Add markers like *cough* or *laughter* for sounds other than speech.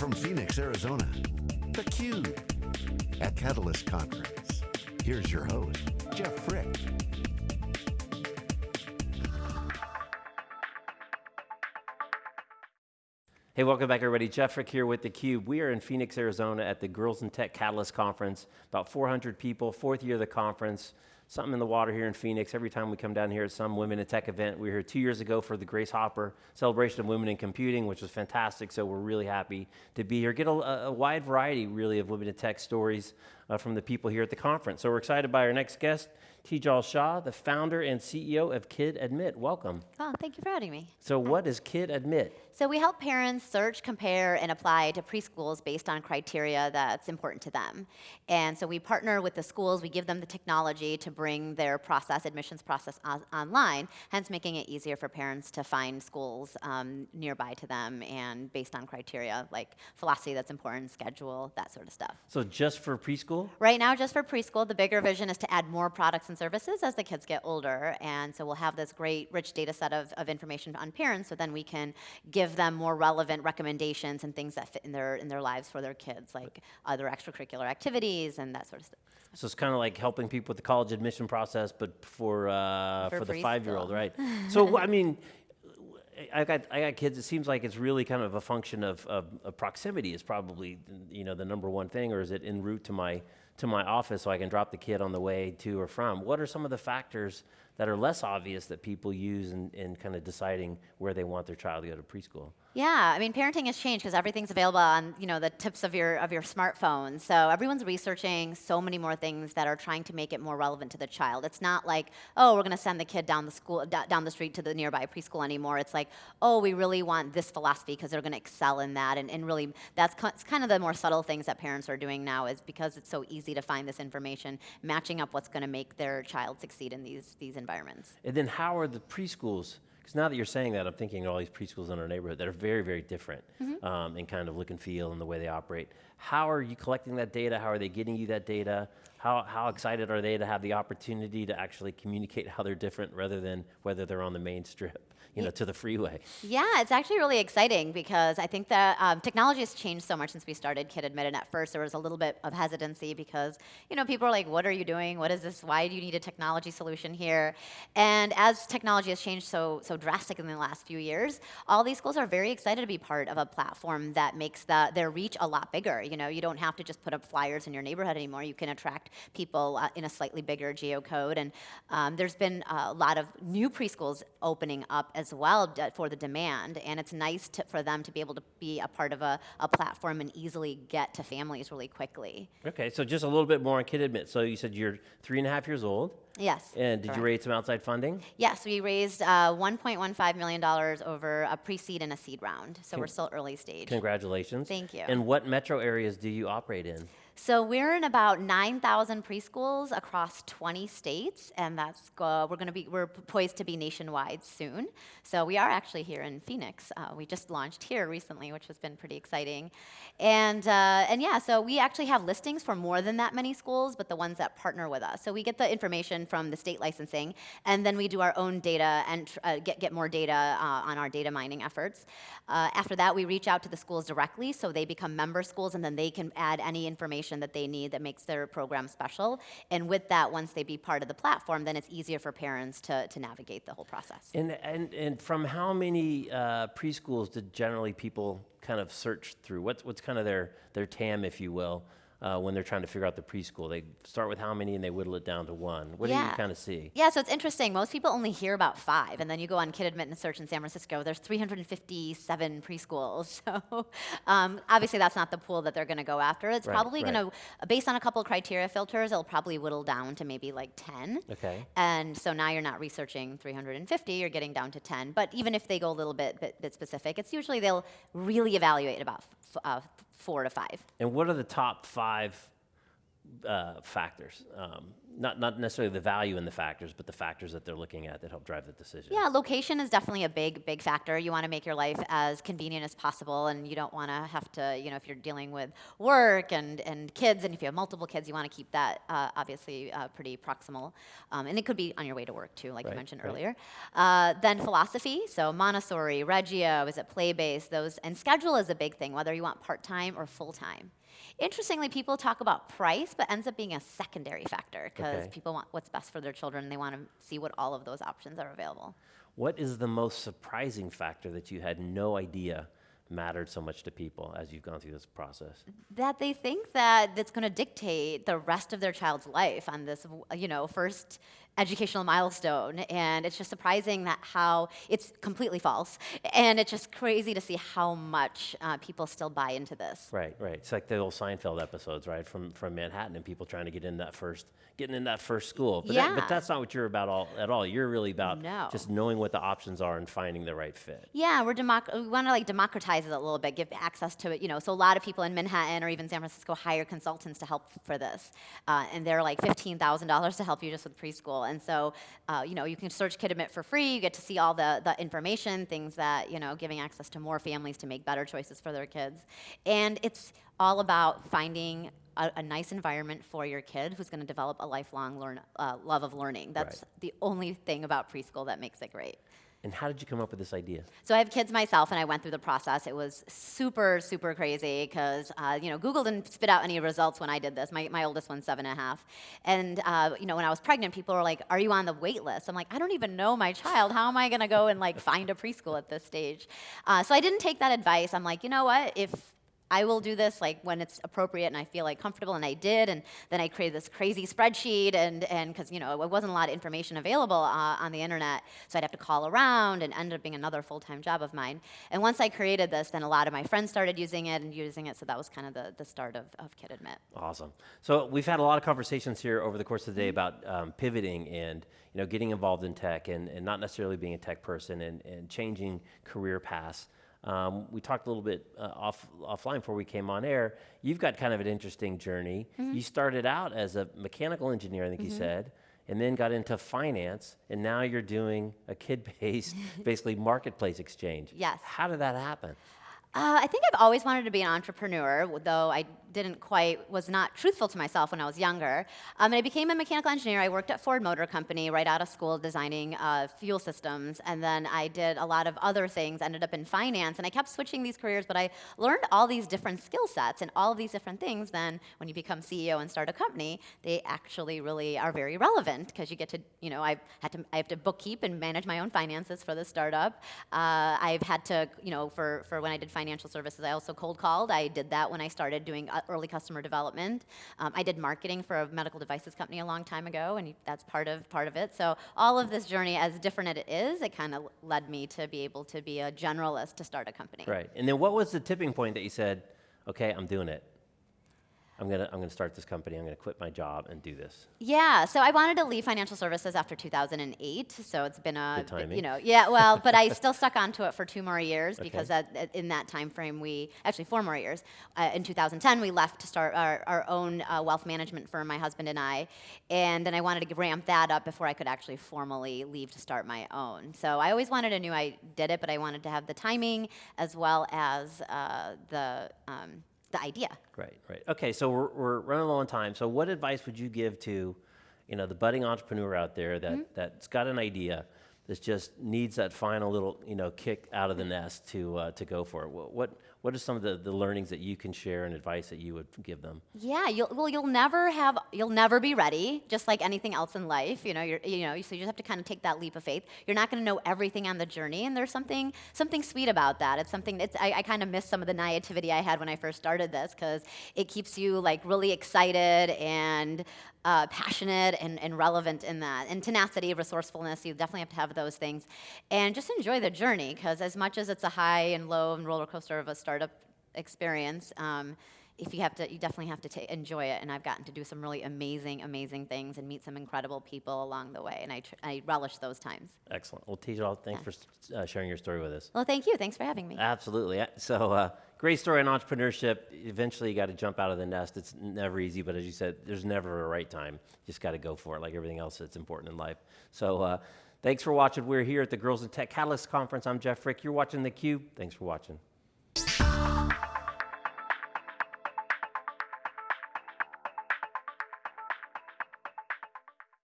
from Phoenix, Arizona, theCUBE, at Catalyst Conference. Here's your host, Jeff Frick. Hey, welcome back everybody. Jeff Frick here with theCUBE. We are in Phoenix, Arizona at the Girls in Tech Catalyst Conference. About 400 people, fourth year of the conference something in the water here in Phoenix. Every time we come down here at some Women in Tech event, we were here two years ago for the Grace Hopper celebration of women in computing, which was fantastic. So we're really happy to be here. Get a, a wide variety, really, of women in tech stories uh, from the people here at the conference. So we're excited by our next guest, Tejal Shah, the founder and CEO of Kid Admit. Welcome. Oh, thank you for having me. So what is Kid Admit? So we help parents search, compare, and apply to preschools based on criteria that's important to them. And so we partner with the schools, we give them the technology to bring their process, admissions process on online, hence making it easier for parents to find schools um, nearby to them and based on criteria like philosophy that's important, schedule, that sort of stuff. So just for preschool? Right now, just for preschool. The bigger vision is to add more products and services as the kids get older. And so we'll have this great, rich data set of, of information on parents, so then we can give give them more relevant recommendations and things that fit in their, in their lives for their kids, like other extracurricular activities and that sort of stuff. So it's kind of like helping people with the college admission process, but for, uh, for, for the five-year-old, right? *laughs* so, I mean, I got, I got kids, it seems like it's really kind of a function of, of, of, proximity is probably, you know, the number one thing, or is it en route to my, to my office so I can drop the kid on the way to or from? What are some of the factors that are less obvious that people use in, in kind of deciding where they want their child to go to preschool? Yeah, I mean, parenting has changed because everything's available on you know the tips of your of your smartphone. So everyone's researching so many more things that are trying to make it more relevant to the child. It's not like oh we're going to send the kid down the school down the street to the nearby preschool anymore. It's like oh we really want this philosophy because they're going to excel in that, and, and really that's kind of the more subtle things that parents are doing now is because it's so easy to find this information, matching up what's going to make their child succeed in these these environments. And then how are the preschools? Because now that you're saying that, I'm thinking of all these preschools in our neighborhood that are very, very different mm -hmm. um, in kind of look and feel and the way they operate. How are you collecting that data? How are they getting you that data? How, how excited are they to have the opportunity to actually communicate how they're different rather than whether they're on the main *laughs* strip? You know, to the freeway. Yeah, it's actually really exciting because I think that um, technology has changed so much since we started Kid Admitted. At first, there was a little bit of hesitancy because, you know, people are like, what are you doing? What is this? Why do you need a technology solution here? And as technology has changed so, so drastically in the last few years, all these schools are very excited to be part of a platform that makes the, their reach a lot bigger. You know, you don't have to just put up flyers in your neighborhood anymore. You can attract people uh, in a slightly bigger geocode. And um, there's been a lot of new preschools opening up as well for the demand, and it's nice to, for them to be able to be a part of a, a, platform and easily get to families really quickly. Okay, so just a little bit more on Kid Admit. So you said you're three and a half years old. Yes. And did correct. you raise some outside funding? Yes, we raised uh, $1.15 million over a pre-seed and a seed round, so Con we're still early stage. Congratulations. Thank you. And what metro areas do you operate in? So we're in about 9,000 preschools across 20 states, and that's uh, we're going to be we're poised to be nationwide soon. So we are actually here in Phoenix. Uh, we just launched here recently, which has been pretty exciting. And uh, and yeah, so we actually have listings for more than that many schools, but the ones that partner with us. So we get the information from the state licensing, and then we do our own data and uh, get get more data uh, on our data mining efforts. Uh, after that, we reach out to the schools directly, so they become member schools, and then they can add any information information that they need that makes their program special. And with that, once they be part of the platform, then it's easier for parents to, to navigate the whole process. And, and, and from how many uh, preschools did generally people kind of search through? What's, what's kind of their, their TAM, if you will? Uh, when they're trying to figure out the preschool? They start with how many and they whittle it down to one. What yeah. do you kind of see? Yeah, so it's interesting. Most people only hear about five, and then you go on Kid Admittance Search in San Francisco, there's 357 preschools. *laughs* So um, obviously that's not the pool that they're going to go after. It's right, probably right. going to, based on a couple of criteria filters, it'll probably whittle down to maybe like 10. Okay. And so now you're not researching 350, you're getting down to 10. But even if they go a little bit, bit, bit specific, it's usually they'll really evaluate about uh, four to five. And what are the top five uh, factors? Um, not, not necessarily the value in the factors, but the factors that they're looking at that help drive the decision. Yeah, location is definitely a big, big factor. You want to make your life as convenient as possible, and you don't want to have to, you know, if you're dealing with work and, and kids, and if you have multiple kids, you want to keep that uh, obviously uh, pretty proximal. Um, and it could be on your way to work too, like Right, you mentioned right. earlier. Uh, then philosophy, so Montessori, Reggio, is it play based? Those and schedule is a big thing, whether you want part time or full time. Interestingly, people talk about price, but ends up being a secondary factor because Okay. people want what's best for their children and they want to see what all of those options are available. What is the most surprising factor that you had no idea mattered so much to people as you've gone through this process? that they think that that's going to dictate the rest of their child's life on this you know first educational milestone and it's just surprising that how it's completely false and it's just crazy to see how much uh, people still buy into this Right, right. It's like the old Seinfeld episodes, right, from from Manhattan and people trying to get in that first, getting in that first school. But, that- but that's not what you're about all at all. You're really about No. just knowing what the options are and finding the right fit. Yeah, we're democ- we want to like democratize it a little bit, give access to it. You know, so a lot of people in Manhattan or even San Francisco hire consultants to help for this, uh, and they're like fifteen thousand dollars to help you just with preschool. And so, uh, you know, you can search KidAdmit for free. You get to see all the the information, things that you know, giving access to more families to make better choices for their kids, and it's all about finding. A, a nice environment for your kid who's going to develop a lifelong learn, uh, love of learning. That's the only thing about preschool that makes it great. And how did you come up with this idea? So I have kids myself, and I went through the process. It was super, super crazy because uh, you know Google didn't spit out any results when I did this. My, my oldest one's seven and a half, and uh, you know when I was pregnant, people were like, "Are you on the wait list?" I'm like, "I don't even know my child. How am I going to go and like find a preschool at this stage?" Uh, so I didn't take that advice. I'm like, you know what? If I will do this like when it's appropriate and I feel like comfortable, and I did. And then I created this crazy spreadsheet, and and because you know it wasn't a lot of information available uh, on the internet, so I'd have to call around, and ended up being another full-time job of mine. And once I created this, then a lot of my friends started using it and using it, so that was kind of the the start of of Kid Admit. Awesome. So we've had a lot of conversations here over the course of the day about um, pivoting and you know getting involved in tech and, and not necessarily being a tech person and, and changing career paths. Um, we talked a little bit uh, off offline before we came on air. You've got kind of an interesting journey. You started out as a mechanical engineer, I think you said, and then got into finance, and now you're doing a kid-based, *laughs* basically marketplace exchange. Yes. How did that happen? Uh, I think I've always wanted to be an entrepreneur, though I didn't quite, was not truthful to myself when I was younger. Um, and I became a mechanical engineer. I worked at Ford Motor Company right out of school designing uh, fuel systems. And then I did a lot of other things, ended up in finance. And I kept switching these careers, but I learned all these different skill sets and all of these different things. Then when you become CEO and start a company, they actually really are very relevant because you get to, you know, I've had to, I have to bookkeep and manage my own finances for the startup. Uh, I've had to, you know, for, for when I did financial services, I also cold called. I did that when I started doing early customer development. Um, I did marketing for a medical devices company a long time ago, and that's part of part of it. So all of this journey, as different as it is, it kind of led me to be able to be a generalist to start a company. Right. And then what was the tipping point that you said, okay, I'm doing it? I'm gonna, I'm gonna start this company. I'm gonna quit my job and do this. Yeah, so I wanted to leave financial services after 2008. So it's been a, Good timing. you know, yeah, well, but I *laughs* still stuck onto it for two more years because Okay. that, that- in that time frame, we actually four more years. Uh, in 2010, we left to start our, our own uh, wealth management firm, my husband and I, and then I wanted to ramp that up before I could actually formally leave to start my own. So I always wanted, I knew I did it, but I wanted to have the timing as well as uh, the um, the idea. Right, right. Okay, so we're, we're running low on time. So what advice would you give to, you know, the budding entrepreneur out there that, Mm-hmm. that's got an idea that just needs that final little, you know, kick out of the nest to, uh, to go for it? What, what, what are some of the, the learnings that you can share and advice that you would give them? Yeah, you'll, well, you'll never have, you'll never be ready, just like anything else in life. You know, you're, you know, so you just have to kind of take that leap of faith. You're not going to know everything on the journey, and there's something, something sweet about that. It's something. It's, I, I kind of miss some of the naivety I had when I first started this because it keeps you like really excited and uh, passionate and, and relevant in that. And tenacity, resourcefulness, you definitely have to have those things. And just enjoy the journey because as much as it's a high and low and roller coaster of a startup experience, um, if you have to, you definitely have to enjoy it. And I've gotten to do some really amazing, amazing things and meet some incredible people along the way. And I, tr- I relish those times. Excellent. Well, Tejal, thanks for uh, sharing your story with us. Well, thank you. Thanks for having me. Absolutely. Uh, So, uh, great story on entrepreneurship. Eventually, you got to jump out of the nest. It's never easy, but as you said, there's never a right time. You just got to go for it, like everything else that's important in life. So, uh, thanks for watching. We're here at the Girls in Tech Catalyst Conference. I'm Jeff Frick. You're watching theCUBE. Thanks for watching.